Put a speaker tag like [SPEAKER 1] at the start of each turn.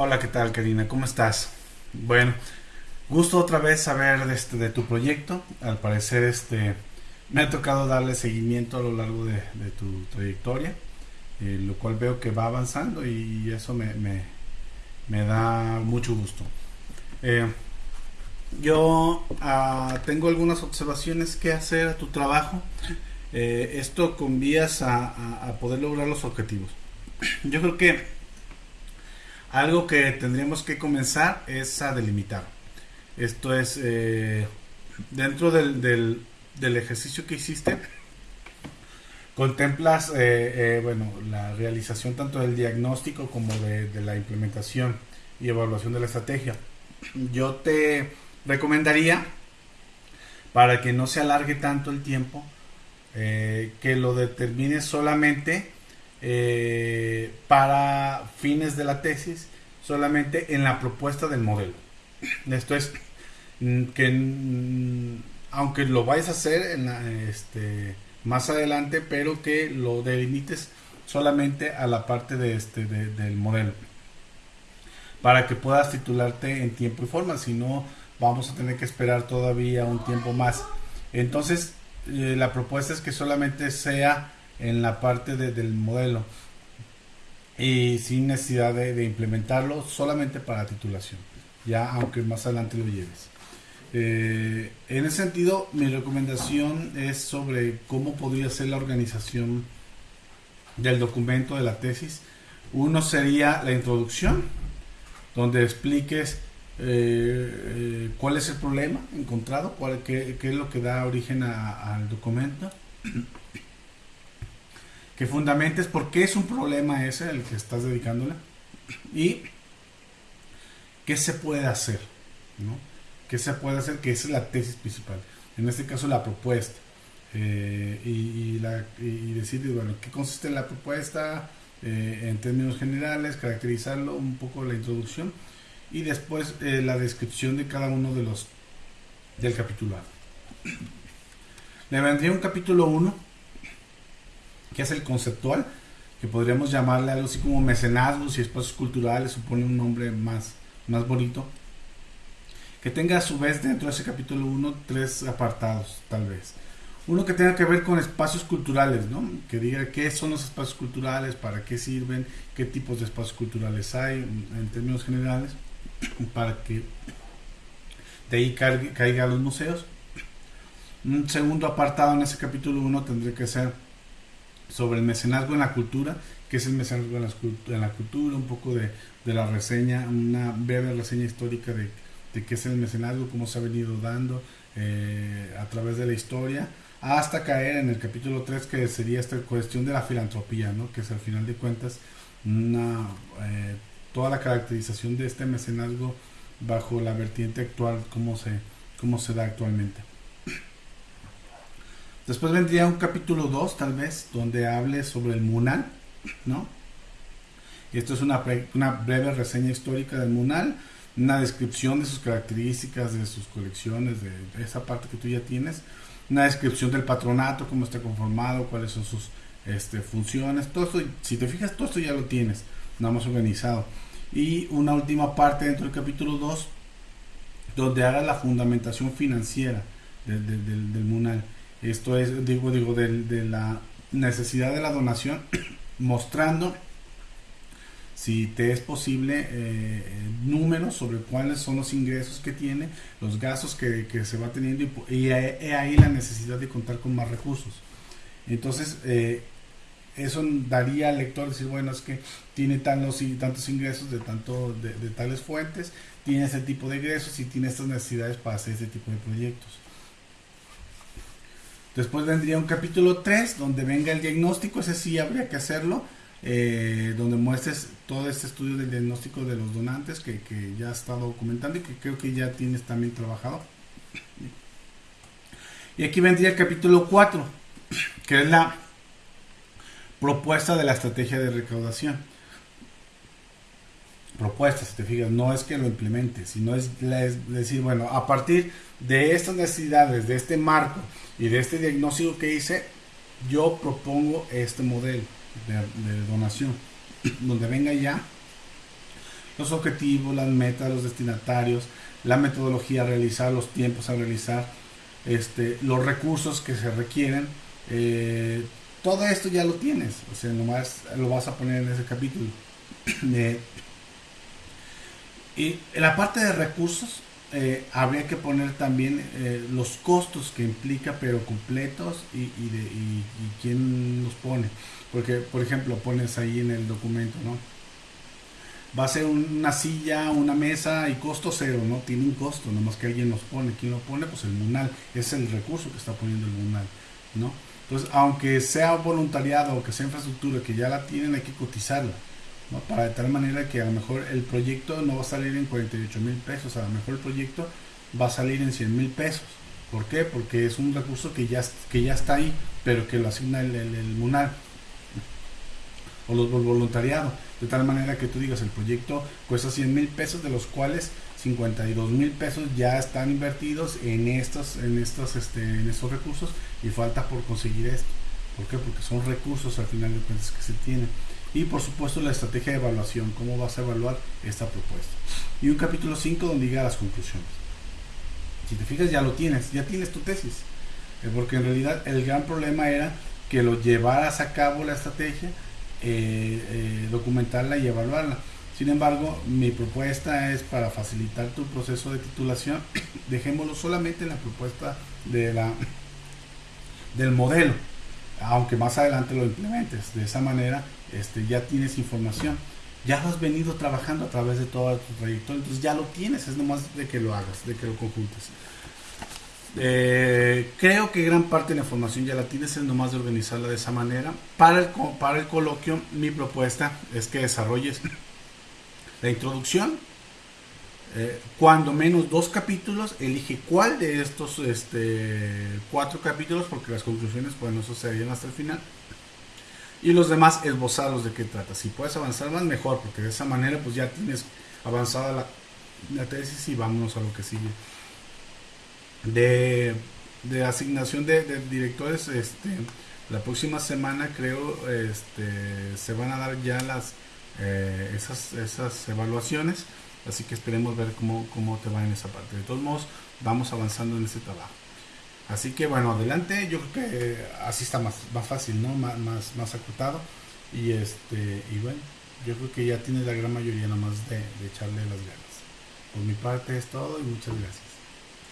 [SPEAKER 1] Hola, ¿qué tal, Karina? ¿Cómo estás? Bueno, gusto otra vez saber de, este, de tu proyecto. Al parecer, este, me ha tocado darle seguimiento a lo largo de, tu trayectoria, eh, lo cual veo que va avanzando y eso me, me, da mucho gusto. Eh, yo ah, tengo algunas observaciones que hacer a tu trabajo. Eh, esto con vías a poder lograr los objetivos. Yo creo que algo que tendríamos que comenzar es a delimitar. Esto es, eh, dentro del, del, ejercicio que hiciste, contemplas, eh, eh, bueno, la realización tanto del diagnóstico como de, la implementación y evaluación de la estrategia. Yo te recomendaría, para que no se alargue tanto el tiempo, que lo determines solamente eh, para fines de la tesis solamente en la propuesta del modelo. Esto es mm, que mm, aunque lo vayas a hacer este, más adelante, pero que lo delimites solamente a la parte de este, del modelo para que puedas titularte en tiempo y forma, si no vamos a tener que esperar todavía un tiempo más. Entonces, eh, la propuesta es que solamente sea en la parte del modelo y sin necesidad de, implementarlo solamente para titulación, ya aunque más adelante lo lleves. Eh, en ese sentido, mi recomendación es sobre cómo podría ser la organización del documento de la tesis. Uno sería la introducción, donde expliques eh, eh, cuál es el problema encontrado, cuál, qué, es lo que da origen al documento que fundamentes por qué es un problema ese el que estás dedicándole y qué se puede hacer, ¿no? ¿Qué se puede hacer? Que esa es la tesis principal. En este caso, la propuesta. Eh, y, decir, bueno, qué consiste la propuesta eh, en términos generales, caracterizarlo, un poco la introducción y después eh, la descripción de cada uno de los del capitulado. Le vendría un capítulo 1 que es el conceptual, que podríamos llamarle algo así como mecenazgos y espacios culturales, supone un nombre más, más bonito, que tenga a su vez dentro de ese capítulo 1 tres apartados, tal vez. Uno que tenga que ver con espacios culturales, ¿no? Que diga qué son los espacios culturales, para qué sirven, qué tipos de espacios culturales hay en términos generales, para que de ahí caiga, los museos. Un segundo apartado en ese capítulo 1 tendría que ser sobre el mecenazgo en la cultura, qué es el mecenazgo en la, cultura, un poco de, la reseña, una breve reseña histórica de, qué es el mecenazgo, cómo se ha venido dando eh, a través de la historia, hasta caer en el capítulo 3 que sería esta cuestión de la filantropía, ¿no? que es al final de cuentas una, eh, toda la caracterización de este mecenazgo bajo la vertiente actual, cómo se, cómo se da actualmente. Después vendría un capítulo 2, tal vez, donde hable sobre el Munal, ¿no? Y esto es una, breve reseña histórica del Munal, una descripción de sus características, de sus colecciones, de, esa parte que tú ya tienes, una descripción del patronato, cómo está conformado, cuáles son sus este, funciones, todo esto, si te fijas, todo esto ya lo tienes, nada más organizado. Y una última parte dentro del capítulo 2, donde haga la fundamentación financiera del Munal esto es, digo, digo, de, la necesidad de la donación, mostrando si te es posible eh, números sobre cuáles son los ingresos que tiene, los gastos que, se va teniendo y, ahí la necesidad de contar con más recursos. Entonces, eh, eso daría al lector decir, bueno, es que tiene tantos, tantos ingresos de, tanto, de, de tales fuentes, tiene ese tipo de ingresos y tiene estas necesidades para hacer ese tipo de proyectos. Después vendría un capítulo 3 donde venga el diagnóstico, ese sí habría que hacerlo, eh, donde muestres todo este estudio del diagnóstico de los donantes que, ya has estado documentando y que creo que ya tienes también trabajado. Y aquí vendría el capítulo 4, que es la propuesta de la estrategia de recaudación. Propuesta, si te fijas, no es que lo implementes, sino es decir, bueno, a partir de estas necesidades, de este marco, y de este diagnóstico que hice, yo propongo este modelo de, donación, donde venga ya los objetivos, las metas, los destinatarios, la metodología a realizar, los tiempos a realizar, este, los recursos que se requieren. Eh, todo esto ya lo tienes, o sea, nomás lo vas a poner en ese capítulo. y en la parte de recursos, eh, habría que poner también eh, los costos que implica, pero completos y, de, y, quién los pone. Porque, por ejemplo, pones ahí en el documento, ¿no? Va a ser una silla, una mesa y costo cero, ¿no? Tiene un costo, nomás que alguien los pone. ¿Quién lo pone? Pues el MUNAL. Es el recurso que está poniendo el MUNAL, ¿no? Entonces, aunque sea voluntariado o que sea infraestructura que ya la tienen, hay que cotizarla. Para de tal manera que a lo mejor el proyecto no va a salir en 48 mil pesos, a lo mejor el proyecto va a salir en 100 mil pesos. ¿Por qué? Porque es un recurso que ya, que ya está ahí, pero que lo asigna el, el, MUNAR o los voluntariado. De tal manera que tú digas, el proyecto cuesta 100 mil pesos, de los cuales 52 mil pesos ya están invertidos en estos, en estos, este, en estos recursos y falta por conseguir esto. ¿Por qué? Porque son recursos al final de cuentas que se tienen. Y por supuesto la estrategia de evaluación, cómo vas a evaluar esta propuesta. Y un capítulo 5 donde llega a las conclusiones. Si te fijas ya lo tienes, ya tienes tu tesis. Eh, porque en realidad el gran problema era que lo llevaras a cabo la estrategia, eh, eh, documentarla y evaluarla. Sin embargo, mi propuesta es para facilitar tu proceso de titulación, dejémoslo solamente en la propuesta de la, del modelo, aunque más adelante lo implementes. De esa manera este, ya tienes información. Ya lo has venido trabajando a través de toda tu trayectoria, entonces ya lo tienes, es nomás de que lo hagas, de que lo conjuntes. Eh, creo que gran parte de la información ya la tienes, es nomás de organizarla de esa manera. Para el, para el coloquio, mi propuesta es que desarrolles la introducción, eh, cuando menos dos capítulos, elige cuál de estos este, cuatro capítulos, porque las conclusiones pues no sucederían hasta el final y los demás esbozarlos de qué trata. Si puedes avanzar más, mejor, porque de esa manera pues ya tienes avanzada la, tesis y vámonos a lo que sigue. De, asignación de, directores, este, la próxima semana creo este, se van a dar ya las eh, esas evaluaciones, así que esperemos ver cómo, cómo te va en esa parte. De todos modos, vamos avanzando en ese trabajo. Así que bueno, adelante, yo creo que así está más, más fácil, ¿no? Más, más, acotado. Y este, y bueno, yo creo que ya tienes la gran mayoría nomás de, de echarle las ganas. Por mi parte es todo y muchas gracias.